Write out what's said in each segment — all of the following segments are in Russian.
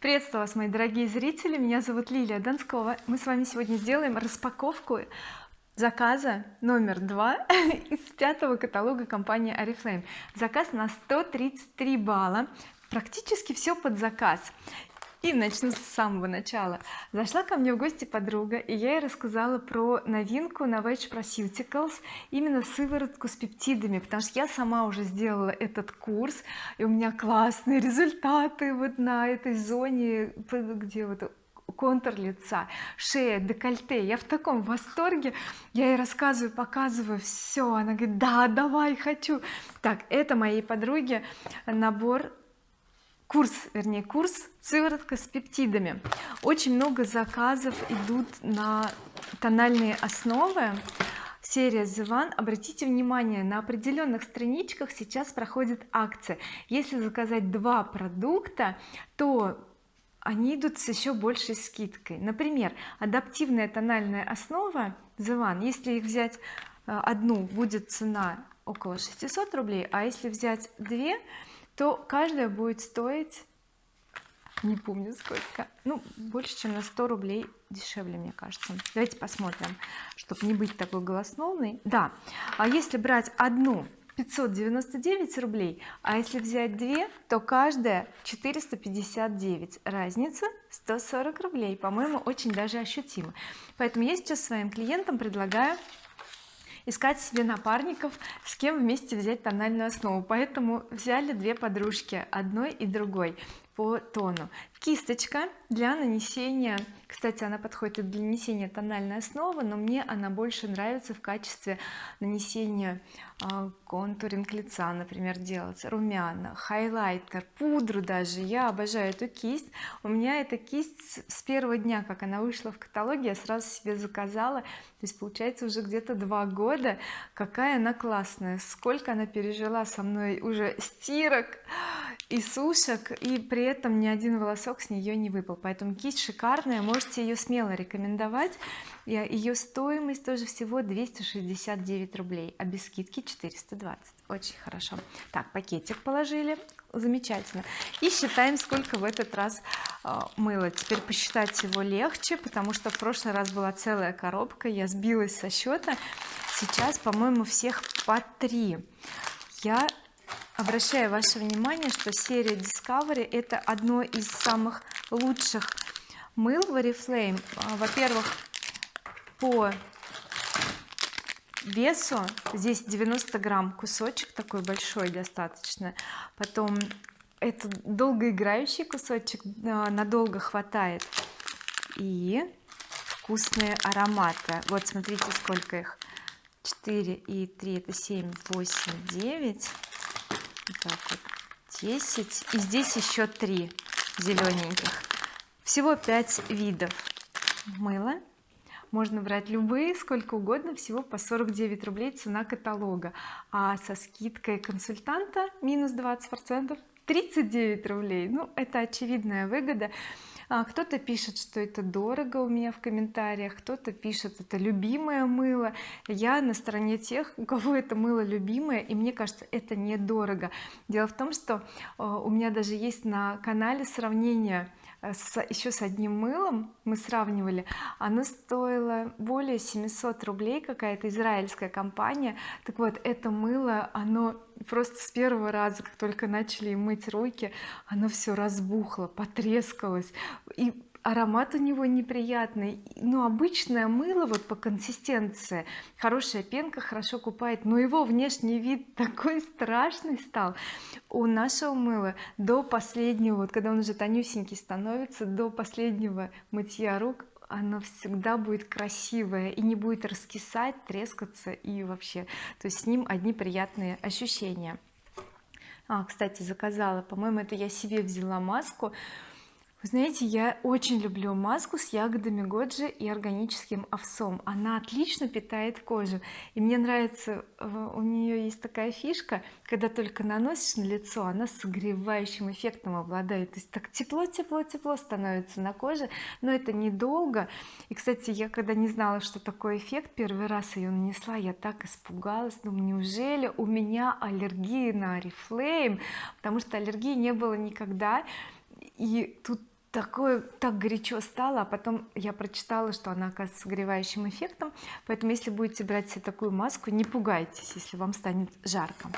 приветствую вас мои дорогие зрители. Меня зовут Лилия Донскова мы с вами сегодня сделаем распаковку заказа номер два из пятого каталога компании oriflame. Заказ на 133 балла. Практически все под заказ и начну с самого начала. Зашла ко мне в гости подруга и я ей рассказала про новинку Novage Proceuticals именно сыворотку с пептидами потому что я сама уже сделала этот курс и у меня классные результаты вот на этой зоне где вот контур лица шея декольте. Я в таком восторге. Я ей рассказываю показываю все она говорит да давай хочу так это моей подруге набор курс вернее курс сыворотка с пептидами. Очень много заказов идут на тональные основы. Серия The One обратите внимание на определенных страничках сейчас проходит акция если заказать два продукта то они идут с еще большей скидкой. Например адаптивная тональная основа The One если их взять э, одну будет цена около 600 рублей а если взять две то каждая будет стоить не помню сколько ну больше чем на 100 рублей дешевле мне кажется. Давайте посмотрим чтобы не быть такой голословной да а если брать одну 599 рублей а если взять две то каждая 459 разница 140 рублей. По-моему очень даже ощутимо. Поэтому я сейчас своим клиентам предлагаю искать себе напарников с кем вместе взять тональную основу. Поэтому взяли две подружки одной и другой по тону. Кисточка для нанесения кстати она подходит и для нанесения тональной основы но мне она больше нравится в качестве нанесения э, контуринг лица например делать. Румяна хайлайтер пудру даже. Я обожаю эту кисть. У меня эта кисть с первого дня как она вышла в каталоге я сразу себе заказала. То есть получается уже где-то два года. Какая она классная. Сколько она пережила со мной уже стирок и сушек и при этом ни один волосок с нее не выпал. Поэтому кисть шикарная можете ее смело рекомендовать. Ее стоимость тоже всего 269 рублей а без скидки 420 очень хорошо. Так пакетик положили. Замечательно. И считаем сколько в этот раз э, мыла теперь посчитать его легче потому что в прошлый раз была целая коробка. Я сбилась со счета. Сейчас по-моему всех по три. Я обращаю ваше внимание что серия Discovery это одно из самых лучших мыл в Oriflame а, во-первых по весу здесь 90 грамм кусочек такой большой достаточно. Потом это долгоиграющий кусочек надолго хватает. И вкусные ароматы. Вот смотрите сколько их. 4 и 3 это 7 8 9 так вот. 10 и здесь еще 3 зелененьких. Всего 5 видов мыла. Можно брать любые сколько угодно всего по 49 рублей цена каталога. А со скидкой консультанта минус 20 процентов 39 рублей. Ну это очевидная выгода кто-то пишет что это дорого у меня в комментариях кто-то пишет это любимое мыло. Я на стороне тех у кого это мыло любимое и мне кажется это недорого. Дело в том что а, у меня даже есть на канале сравнение Э, с, еще с одним мылом мы сравнивали. Оно стоило более 700 рублей какая-то израильская компания. Так вот это мыло оно просто с первого раза как только начали мыть руки оно все разбухло потрескалось и аромат у него неприятный. Но обычное мыло вот по консистенции. Хорошая пенка хорошо купает но его внешний вид такой страшный стал. У нашего мыла до последнего вот когда он уже тонюсенький становится до последнего мытья рук оно всегда будет красивое и не будет раскисать трескаться и вообще то есть с ним одни приятные ощущения. А кстати заказала. По-моему это я себе взяла маску вы знаете я очень люблю маску с ягодами годжи и органическим овсом. Она отлично питает кожу. И мне нравится э, у нее есть такая фишка когда только наносишь на лицо она согревающим эффектом обладает. То есть так тепло тепло тепло становится на коже но это недолго. И кстати я когда не знала что такой эффект первый раз ее нанесла я так испугалась. Думаю неужели у меня аллергия на oriflame потому что аллергии не было никогда. И тут такое так горячо стало а потом я прочитала что она оказывается согревающим эффектом. Поэтому если будете брать себе такую маску не пугайтесь если вам станет жарко.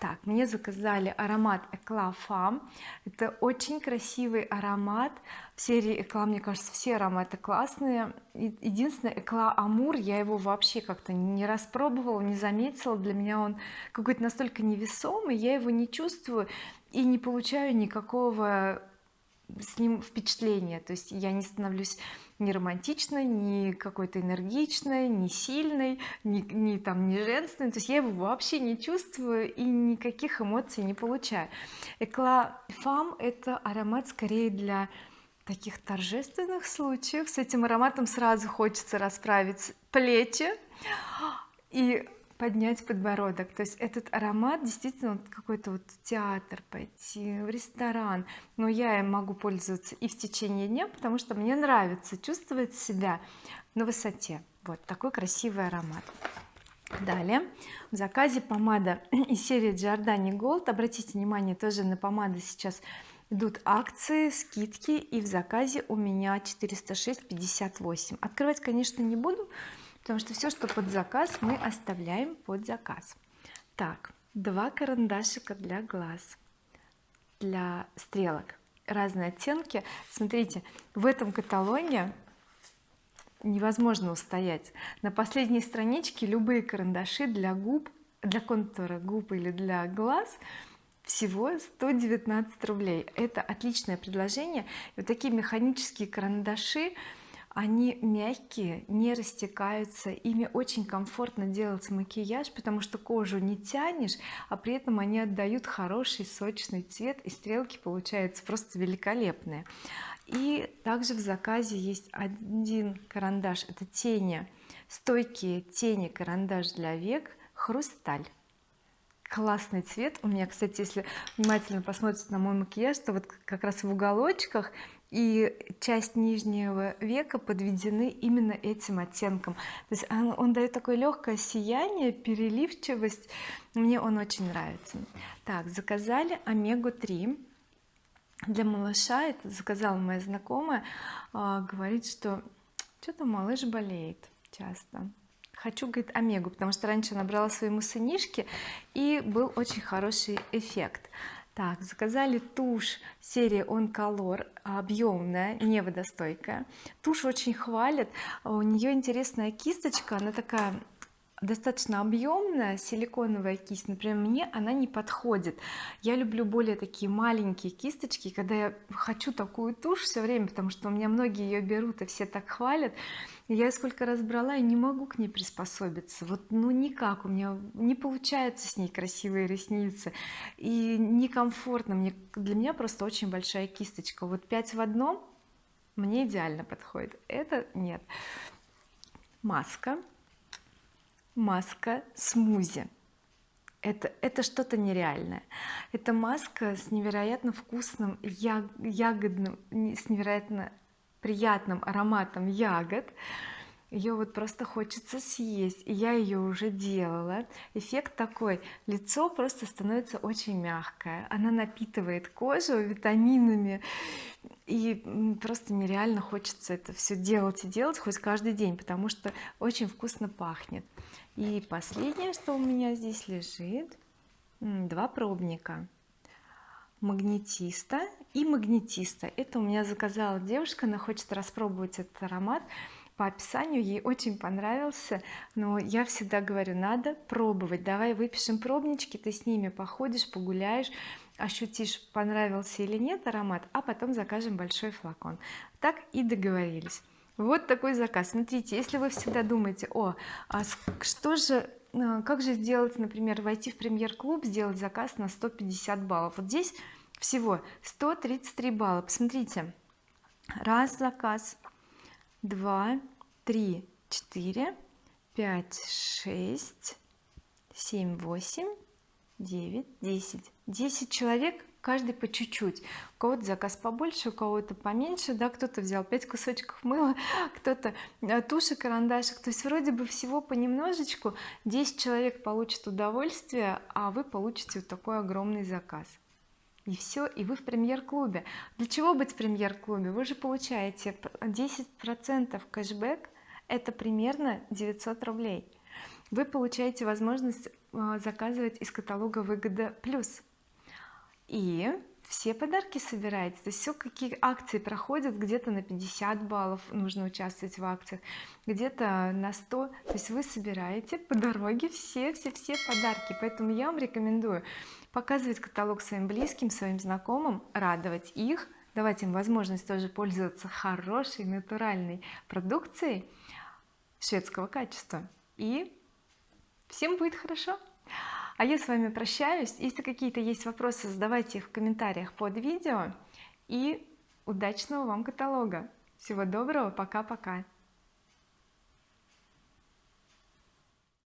Так мне заказали аромат Eclat Femme это очень красивый аромат. В серии Eclat мне кажется все ароматы классные. Единственное Eclat Amour я его вообще как-то не распробовала не заметила. Для меня он какой-то настолько невесомый я его не чувствую и не получаю никакого с ним впечатление. То есть я не становлюсь ни романтичной ни какой-то энергичной ни сильной ни, ни там не женственной. То есть я его вообще не чувствую и никаких эмоций не получаю. Экла Фам это аромат скорее для таких торжественных случаев. С этим ароматом сразу хочется расправить плечи. И поднять подбородок. То есть этот аромат действительно какой-то вот театр пойти в ресторан. Но я им могу пользоваться и в течение дня потому что мне нравится чувствовать себя на высоте. Вот такой красивый аромат. Далее. В заказе помада из серии Giordani Gold обратите внимание тоже на помады сейчас идут акции скидки. И в заказе у меня 406,58 открывать конечно не буду потому что все что под заказ мы оставляем под заказ. Так два карандашика для глаз для стрелок. Разные оттенки. Смотрите в этом каталоге невозможно устоять. На последней страничке любые карандаши для губ для контура губ или для глаз всего 119 рублей. Это отличное предложение. Вот такие механические карандаши они мягкие не растекаются ими очень комфортно делать макияж потому что кожу не тянешь а при этом они отдают хороший сочный цвет и стрелки получаются просто великолепные. И также в заказе есть один карандаш это тени стойкие тени карандаш для век хрусталь. Классный цвет. У меня кстати если внимательно посмотрите на мой макияж то вот как раз в уголочках и часть нижнего века подведены именно этим оттенком. То есть он, он дает такое легкое сияние переливчивость. Мне он очень нравится. Так заказали омегу 3 для малыша это заказала моя знакомая а, говорит что что-то малыш болеет часто хочу говорит омегу потому что раньше она брала своему сынишке и был очень хороший эффект так заказали тушь серии on color объемная не водостойкая. Тушь очень хвалят. У нее интересная кисточка она такая достаточно объемная силиконовая кисть например мне она не подходит. Я люблю более такие маленькие кисточки когда я хочу такую тушь все время потому что у меня многие ее берут и все так хвалят я сколько раз брала и не могу к ней приспособиться. Вот ну никак. У меня не получается с ней красивые ресницы и некомфортно. Мне для меня просто очень большая кисточка. Вот 5 в одном мне идеально подходит. Это нет. Маска. Маска смузи. Это это что-то нереальное. Это маска с невероятно вкусным ягодным с невероятно приятным ароматом ягод. Ее вот просто хочется съесть и я ее уже делала. Эффект такой лицо просто становится очень мягкое. Она напитывает кожу витаминами и просто нереально хочется это все делать и делать хоть каждый день потому что очень вкусно пахнет. И последнее что у меня здесь лежит два пробника магнетиста и магнетиста. Это у меня заказала девушка она хочет распробовать этот аромат по описанию ей очень понравился. Но я всегда говорю надо пробовать. Давай выпишем пробнички ты с ними походишь погуляешь ощутишь понравился или нет аромат а потом закажем большой флакон. Так и договорились. Вот такой заказ. Смотрите если вы всегда думаете о а что же как же сделать например войти в премьер-клуб сделать заказ на 150 баллов? Вот здесь всего 133 балла. Посмотрите. Раз заказ два три четыре пять шесть семь восемь девять десять. Десять человек каждый по чуть-чуть. У кого-то заказ побольше у кого-то поменьше да кто-то взял 5 кусочков мыла кто-то э, туши карандашик. То есть вроде бы всего понемножечку 10 человек получат удовольствие а вы получите вот такой огромный заказ. И все и вы в премьер-клубе. Для чего быть в премьер-клубе? Вы же получаете 10 процентов кэшбэк это примерно 900 рублей. Вы получаете возможность а, заказывать из каталога выгода плюс и все подарки собираете то есть все какие акции проходят где-то на 50 баллов нужно участвовать в акциях где-то на 100 то есть вы собираете по дороге все все все подарки. Поэтому я вам рекомендую показывать каталог своим близким своим знакомым радовать их давать им возможность тоже пользоваться хорошей натуральной продукцией шведского качества. И всем будет хорошо а я с вами прощаюсь. Если какие-то есть вопросы задавайте их в комментариях под видео. И удачного вам каталога. Всего доброго. Пока-пока